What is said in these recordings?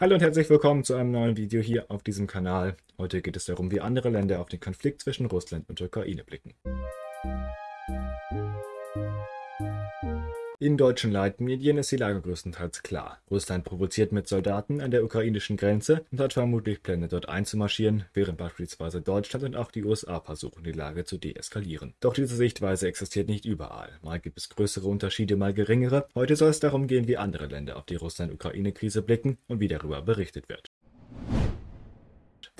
Hallo und herzlich willkommen zu einem neuen Video hier auf diesem Kanal. Heute geht es darum, wie andere Länder auf den Konflikt zwischen Russland und Ukraine blicken. In deutschen Leitmedien ist die Lage größtenteils klar. Russland provoziert mit Soldaten an der ukrainischen Grenze und hat vermutlich Pläne, dort einzumarschieren, während beispielsweise Deutschland und auch die USA versuchen, die Lage zu deeskalieren. Doch diese Sichtweise existiert nicht überall. Mal gibt es größere Unterschiede, mal geringere. Heute soll es darum gehen, wie andere Länder auf die Russland-Ukraine-Krise blicken und wie darüber berichtet wird.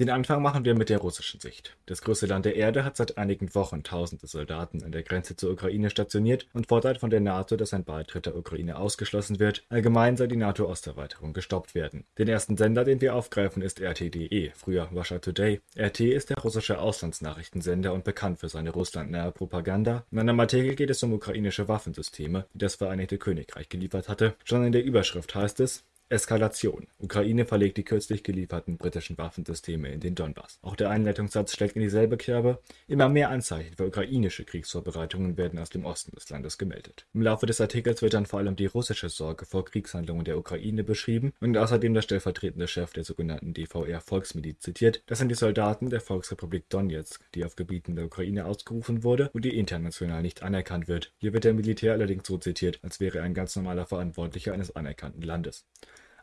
Den Anfang machen wir mit der russischen Sicht. Das größte Land der Erde hat seit einigen Wochen tausende Soldaten an der Grenze zur Ukraine stationiert und fordert von der NATO, dass ein Beitritt der Ukraine ausgeschlossen wird. Allgemein soll die NATO-Osterweiterung gestoppt werden. Den ersten Sender, den wir aufgreifen, ist RT.de, früher Russia Today. RT ist der russische Auslandsnachrichtensender und bekannt für seine russlandnahe Propaganda. In einem Artikel geht es um ukrainische Waffensysteme, die das Vereinigte Königreich geliefert hatte. Schon in der Überschrift heißt es, Eskalation: Ukraine verlegt die kürzlich gelieferten britischen Waffensysteme in den Donbass. Auch der Einleitungssatz schlägt in dieselbe Kerbe. Immer mehr Anzeichen für ukrainische Kriegsvorbereitungen werden aus dem Osten des Landes gemeldet. Im Laufe des Artikels wird dann vor allem die russische Sorge vor Kriegshandlungen der Ukraine beschrieben und außerdem der stellvertretende Chef der sogenannten DVR-Volksmiliz zitiert. Das sind die Soldaten der Volksrepublik Donetsk, die auf Gebieten der Ukraine ausgerufen wurde und die international nicht anerkannt wird. Hier wird der Militär allerdings so zitiert, als wäre er ein ganz normaler Verantwortlicher eines anerkannten Landes.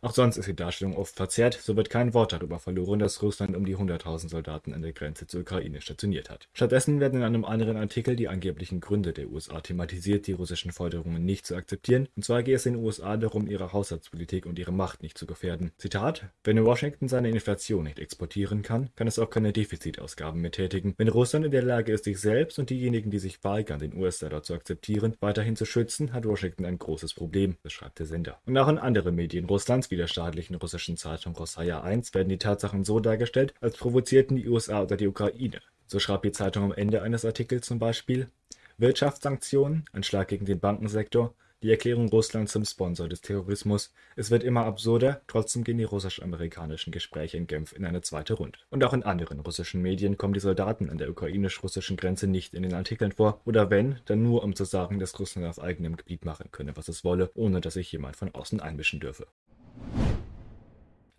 Auch sonst ist die Darstellung oft verzerrt, so wird kein Wort darüber verloren, dass Russland um die 100.000 Soldaten an der Grenze zur Ukraine stationiert hat. Stattdessen werden in einem anderen Artikel die angeblichen Gründe der USA thematisiert, die russischen Forderungen nicht zu akzeptieren, und zwar gehe es den USA darum, ihre Haushaltspolitik und ihre Macht nicht zu gefährden. Zitat: Wenn Washington seine Inflation nicht exportieren kann, kann es auch keine Defizitausgaben mehr tätigen. Wenn Russland in der Lage ist, sich selbst und diejenigen, die sich weigern, den US-Dollar zu akzeptieren, weiterhin zu schützen, hat Washington ein großes Problem, beschreibt der Sender. Und auch in anderen Medien Russlands wie der staatlichen russischen Zeitung Rossija 1 werden die Tatsachen so dargestellt, als provozierten die USA oder die Ukraine. So schreibt die Zeitung am Ende eines Artikels zum Beispiel Wirtschaftssanktionen, ein Schlag gegen den Bankensektor, die Erklärung Russlands zum Sponsor des Terrorismus. Es wird immer absurder, trotzdem gehen die russisch-amerikanischen Gespräche in Genf in eine zweite Runde. Und auch in anderen russischen Medien kommen die Soldaten an der ukrainisch-russischen Grenze nicht in den Artikeln vor, oder wenn, dann nur um zu sagen, dass Russland auf eigenem Gebiet machen könne, was es wolle, ohne dass sich jemand von außen einmischen dürfe.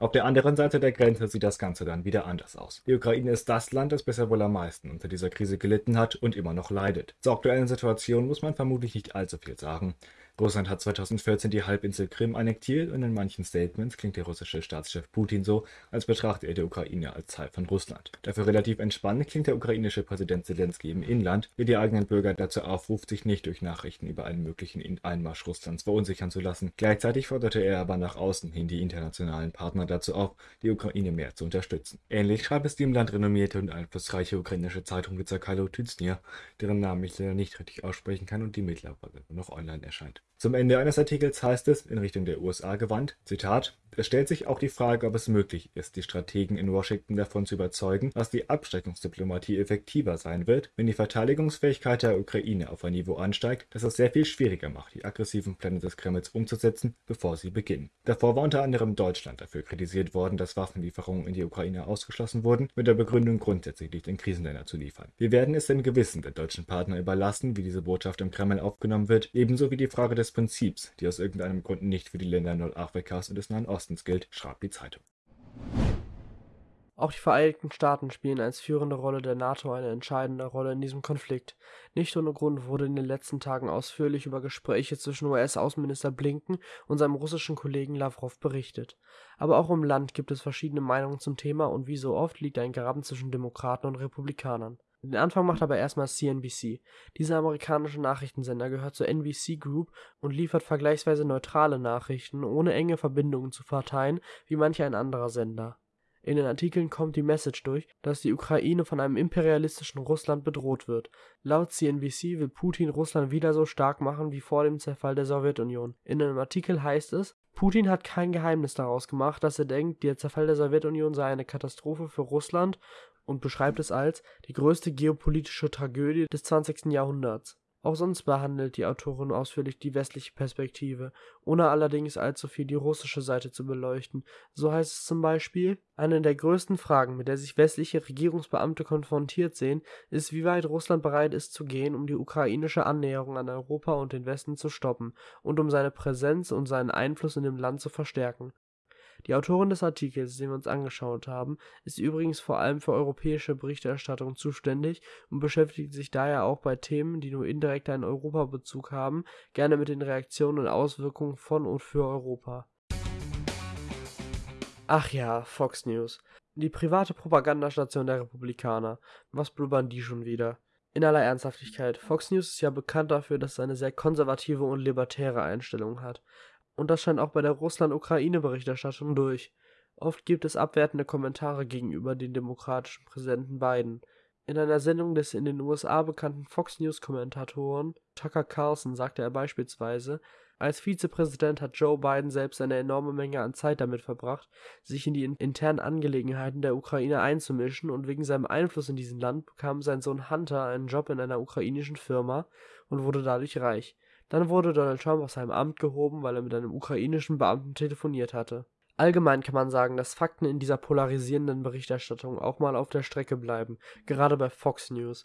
Auf der anderen Seite der Grenze sieht das Ganze dann wieder anders aus. Die Ukraine ist das Land, das bisher wohl am meisten unter dieser Krise gelitten hat und immer noch leidet. Zur aktuellen Situation muss man vermutlich nicht allzu viel sagen. Russland hat 2014 die Halbinsel Krim annektiert und in manchen Statements klingt der russische Staatschef Putin so, als betrachte er die Ukraine als Teil von Russland. Dafür relativ entspannt klingt der ukrainische Präsident Zelensky im Inland, der die eigenen Bürger dazu aufruft, sich nicht durch Nachrichten über einen möglichen Einmarsch Russlands verunsichern zu lassen. Gleichzeitig forderte er aber nach außen hin die internationalen Partner dazu auf, die Ukraine mehr zu unterstützen. Ähnlich schreibt es die im Land renommierte und einflussreiche ukrainische Zeitung Vyzerkalo Tyznia, deren Namen ich leider nicht richtig aussprechen kann und die mittlerweile nur noch online erscheint. Zum Ende eines Artikels heißt es, in Richtung der USA gewandt, Zitat, es stellt sich auch die Frage, ob es möglich ist, die Strategen in Washington davon zu überzeugen, dass die Abschreckungsdiplomatie effektiver sein wird, wenn die Verteidigungsfähigkeit der Ukraine auf ein Niveau ansteigt, das es sehr viel schwieriger macht, die aggressiven Pläne des Kremls umzusetzen, bevor sie beginnen. Davor war unter anderem Deutschland dafür kritisiert worden, dass Waffenlieferungen in die Ukraine ausgeschlossen wurden, mit der Begründung grundsätzlich nicht in Krisenländer zu liefern. Wir werden es dem Gewissen der deutschen Partner überlassen, wie diese Botschaft im Kreml aufgenommen wird, ebenso wie die Frage des Prinzips, die aus irgendeinem Grund nicht für die Länder Nordafrikas und des Nahen Ostens gilt, schreibt die Zeitung. Auch die Vereinigten Staaten spielen als führende Rolle der NATO eine entscheidende Rolle in diesem Konflikt. Nicht ohne Grund wurde in den letzten Tagen ausführlich über Gespräche zwischen US-Außenminister Blinken und seinem russischen Kollegen Lavrov berichtet. Aber auch im Land gibt es verschiedene Meinungen zum Thema und wie so oft liegt ein Graben zwischen Demokraten und Republikanern. Den Anfang macht aber erstmal CNBC. Dieser amerikanische Nachrichtensender gehört zur NBC Group und liefert vergleichsweise neutrale Nachrichten, ohne enge Verbindungen zu Parteien, wie manch ein anderer Sender. In den Artikeln kommt die Message durch, dass die Ukraine von einem imperialistischen Russland bedroht wird. Laut CNBC will Putin Russland wieder so stark machen wie vor dem Zerfall der Sowjetunion. In einem Artikel heißt es, Putin hat kein Geheimnis daraus gemacht, dass er denkt, der Zerfall der Sowjetunion sei eine Katastrophe für Russland und beschreibt es als die größte geopolitische Tragödie des 20. Jahrhunderts. Auch sonst behandelt die Autorin ausführlich die westliche Perspektive, ohne allerdings allzu viel die russische Seite zu beleuchten. So heißt es zum Beispiel, eine der größten Fragen, mit der sich westliche Regierungsbeamte konfrontiert sehen, ist, wie weit Russland bereit ist zu gehen, um die ukrainische Annäherung an Europa und den Westen zu stoppen und um seine Präsenz und seinen Einfluss in dem Land zu verstärken. Die Autorin des Artikels, den wir uns angeschaut haben, ist übrigens vor allem für europäische Berichterstattung zuständig und beschäftigt sich daher auch bei Themen, die nur indirekt einen Europabezug haben, gerne mit den Reaktionen und Auswirkungen von und für Europa. Ach ja, Fox News. Die private Propagandastation der Republikaner. Was blubbern die schon wieder? In aller Ernsthaftigkeit, Fox News ist ja bekannt dafür, dass es eine sehr konservative und libertäre Einstellung hat. Und das scheint auch bei der Russland-Ukraine-Berichterstattung durch. Oft gibt es abwertende Kommentare gegenüber dem demokratischen Präsidenten Biden. In einer Sendung des in den USA bekannten Fox News-Kommentatoren Tucker Carlson sagte er beispielsweise, als Vizepräsident hat Joe Biden selbst eine enorme Menge an Zeit damit verbracht, sich in die internen Angelegenheiten der Ukraine einzumischen und wegen seinem Einfluss in diesem Land bekam sein Sohn Hunter einen Job in einer ukrainischen Firma und wurde dadurch reich. Dann wurde Donald Trump aus seinem Amt gehoben, weil er mit einem ukrainischen Beamten telefoniert hatte. Allgemein kann man sagen, dass Fakten in dieser polarisierenden Berichterstattung auch mal auf der Strecke bleiben, gerade bei Fox News.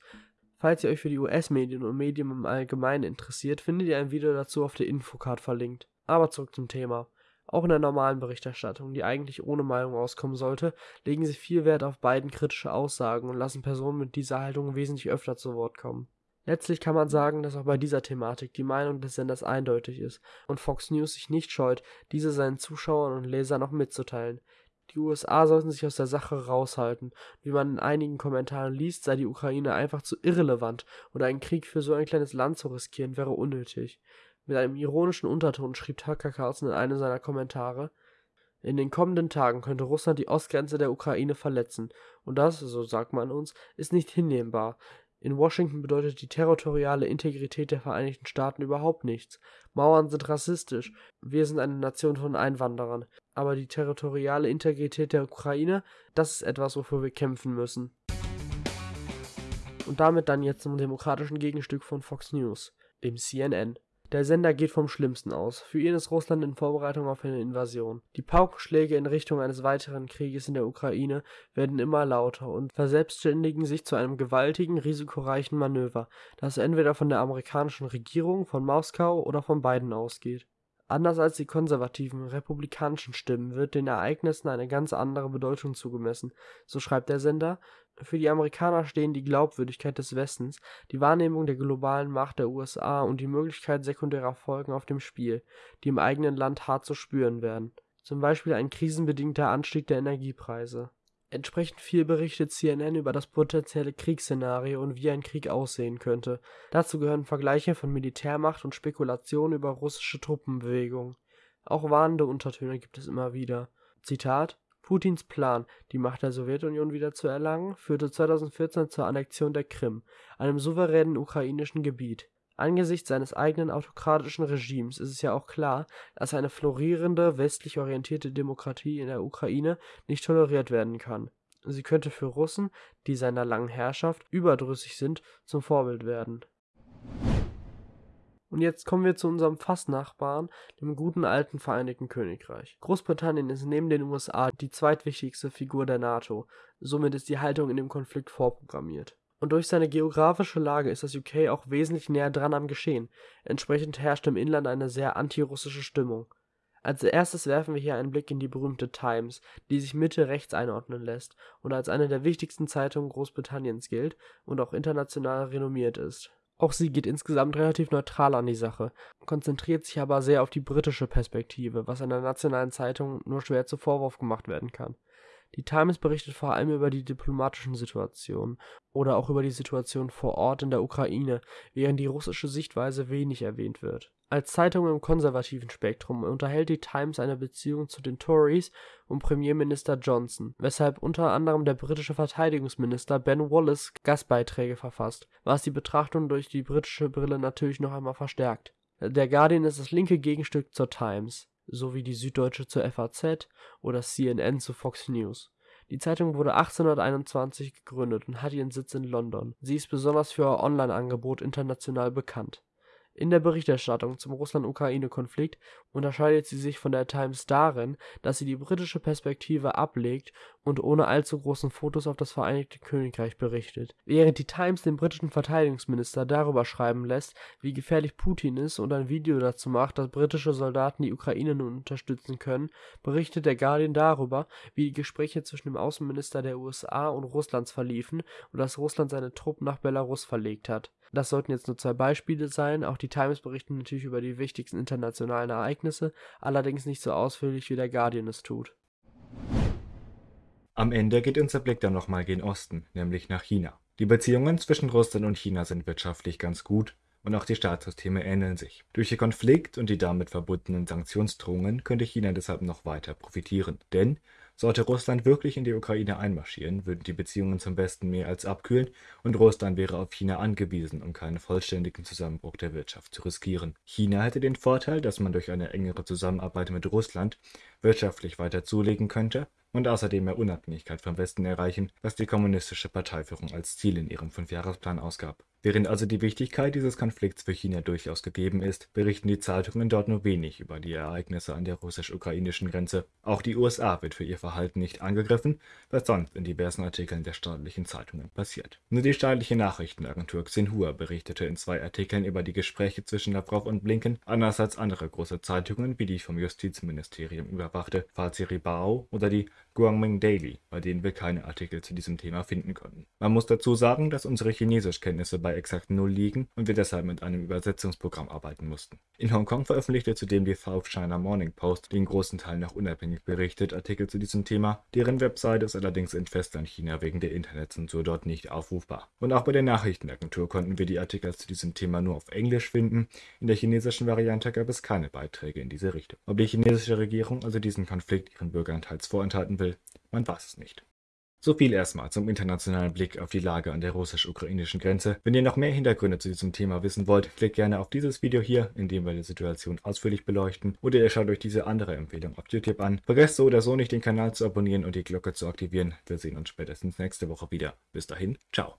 Falls ihr euch für die US-Medien und Medien im Allgemeinen interessiert, findet ihr ein Video dazu auf der Infocard verlinkt. Aber zurück zum Thema. Auch in der normalen Berichterstattung, die eigentlich ohne Meinung auskommen sollte, legen sie viel Wert auf beiden kritische Aussagen und lassen Personen mit dieser Haltung wesentlich öfter zu Wort kommen. Letztlich kann man sagen, dass auch bei dieser Thematik die Meinung des Senders eindeutig ist und Fox News sich nicht scheut, diese seinen Zuschauern und Lesern noch mitzuteilen. Die USA sollten sich aus der Sache raushalten. Wie man in einigen Kommentaren liest, sei die Ukraine einfach zu irrelevant und einen Krieg für so ein kleines Land zu riskieren wäre unnötig. Mit einem ironischen Unterton schrieb Tucker Carlson in einem seiner Kommentare, in den kommenden Tagen könnte Russland die Ostgrenze der Ukraine verletzen, und das, so sagt man uns, ist nicht hinnehmbar. In Washington bedeutet die territoriale Integrität der Vereinigten Staaten überhaupt nichts. Mauern sind rassistisch. Wir sind eine Nation von Einwanderern. Aber die territoriale Integrität der Ukraine, das ist etwas, wofür wir kämpfen müssen. Und damit dann jetzt zum demokratischen Gegenstück von Fox News, dem CNN. Der Sender geht vom Schlimmsten aus. Für ihn ist Russland in Vorbereitung auf eine Invasion. Die Paukenschläge in Richtung eines weiteren Krieges in der Ukraine werden immer lauter und verselbstständigen sich zu einem gewaltigen, risikoreichen Manöver, das entweder von der amerikanischen Regierung, von Moskau oder von beiden ausgeht. Anders als die konservativen republikanischen Stimmen wird den Ereignissen eine ganz andere Bedeutung zugemessen, so schreibt der Sender für die Amerikaner stehen die Glaubwürdigkeit des Westens, die Wahrnehmung der globalen Macht der USA und die Möglichkeit sekundärer Folgen auf dem Spiel, die im eigenen Land hart zu spüren werden, zum Beispiel ein krisenbedingter Anstieg der Energiepreise. Entsprechend viel berichtet CNN über das potenzielle Kriegsszenario und wie ein Krieg aussehen könnte. Dazu gehören Vergleiche von Militärmacht und Spekulationen über russische Truppenbewegungen. Auch warnende Untertöne gibt es immer wieder. Zitat Putins Plan, die Macht der Sowjetunion wieder zu erlangen, führte 2014 zur Annexion der Krim, einem souveränen ukrainischen Gebiet. Angesichts seines eigenen autokratischen Regimes ist es ja auch klar, dass eine florierende, westlich orientierte Demokratie in der Ukraine nicht toleriert werden kann. Sie könnte für Russen, die seiner langen Herrschaft überdrüssig sind, zum Vorbild werden und jetzt kommen wir zu unserem Fastnachbarn, dem guten alten Vereinigten Königreich. Großbritannien ist neben den USA die zweitwichtigste Figur der NATO, somit ist die Haltung in dem Konflikt vorprogrammiert. Und durch seine geografische Lage ist das UK auch wesentlich näher dran am Geschehen. Entsprechend herrscht im Inland eine sehr antirussische Stimmung. Als erstes werfen wir hier einen Blick in die berühmte Times, die sich Mitte rechts einordnen lässt und als eine der wichtigsten Zeitungen Großbritanniens gilt und auch international renommiert ist. Auch sie geht insgesamt relativ neutral an die Sache, konzentriert sich aber sehr auf die britische Perspektive, was einer nationalen Zeitung nur schwer zu Vorwurf gemacht werden kann. Die Times berichtet vor allem über die diplomatischen Situationen oder auch über die Situation vor Ort in der Ukraine, während die russische Sichtweise wenig erwähnt wird. Als Zeitung im konservativen Spektrum unterhält die Times eine Beziehung zu den Tories und Premierminister Johnson, weshalb unter anderem der britische Verteidigungsminister Ben Wallace Gastbeiträge verfasst, was die Betrachtung durch die britische Brille natürlich noch einmal verstärkt. Der Guardian ist das linke Gegenstück zur Times sowie die Süddeutsche zur FAZ oder CNN zu Fox News. Die Zeitung wurde 1821 gegründet und hat ihren Sitz in London. Sie ist besonders für ihr Online-Angebot international bekannt. In der Berichterstattung zum Russland-Ukraine-Konflikt unterscheidet sie sich von der Times darin, dass sie die britische Perspektive ablegt und ohne allzu großen Fokus auf das Vereinigte Königreich berichtet. Während die Times den britischen Verteidigungsminister darüber schreiben lässt, wie gefährlich Putin ist und ein Video dazu macht, dass britische Soldaten die Ukraine nun unterstützen können, berichtet der Guardian darüber, wie die Gespräche zwischen dem Außenminister der USA und Russlands verliefen und dass Russland seine Truppen nach Belarus verlegt hat. Das sollten jetzt nur zwei Beispiele sein, auch die Times berichten natürlich über die wichtigsten internationalen Ereignisse, allerdings nicht so ausführlich wie der Guardian es tut. Am Ende geht unser Blick dann nochmal gen Osten, nämlich nach China. Die Beziehungen zwischen Russland und China sind wirtschaftlich ganz gut und auch die Staatssysteme ähneln sich. Durch den Konflikt und die damit verbundenen Sanktionsdrohungen könnte China deshalb noch weiter profitieren. Denn sollte Russland wirklich in die Ukraine einmarschieren, würden die Beziehungen zum Westen mehr als abkühlen und Russland wäre auf China angewiesen, um keinen vollständigen Zusammenbruch der Wirtschaft zu riskieren. China hätte den Vorteil, dass man durch eine engere Zusammenarbeit mit Russland wirtschaftlich weiter zulegen könnte und außerdem mehr Unabhängigkeit vom Westen erreichen, was die kommunistische Parteiführung als Ziel in ihrem Fünfjahresplan ausgab. Während also die Wichtigkeit dieses Konflikts für China durchaus gegeben ist, berichten die Zeitungen dort nur wenig über die Ereignisse an der russisch-ukrainischen Grenze. Auch die USA wird für ihr Verhalten nicht angegriffen, was sonst in diversen Artikeln der staatlichen Zeitungen passiert. Nur die staatliche Nachrichtenagentur Xinhua berichtete in zwei Artikeln über die Gespräche zwischen Lavrov und Blinken, anders als andere große Zeitungen wie die vom Justizministerium überwachte Faziri Bao oder die Guangming Daily, bei denen wir keine Artikel zu diesem Thema finden konnten. Man muss dazu sagen, dass unsere Chinesischkenntnisse bei exakt null liegen und wir deshalb mit einem Übersetzungsprogramm arbeiten mussten. In Hongkong veröffentlichte zudem die South China Morning Post, die in großen Teilen noch unabhängig berichtet, Artikel zu diesem Thema. Deren Webseite ist allerdings in Festlandchina wegen der Internetzensur dort nicht aufrufbar. Und auch bei der Nachrichtenagentur konnten wir die Artikel zu diesem Thema nur auf Englisch finden. In der chinesischen Variante gab es keine Beiträge in diese Richtung. Ob die chinesische Regierung also diesen Konflikt ihren Bürgern teils vorenthalten will, man weiß es nicht. So viel erstmal zum internationalen Blick auf die Lage an der russisch-ukrainischen Grenze. Wenn ihr noch mehr Hintergründe zu diesem Thema wissen wollt, klickt gerne auf dieses Video hier, in dem wir die Situation ausführlich beleuchten. Oder ihr schaut euch diese andere Empfehlung auf YouTube an. Vergesst so oder so nicht den Kanal zu abonnieren und die Glocke zu aktivieren. Wir sehen uns spätestens nächste Woche wieder. Bis dahin, ciao.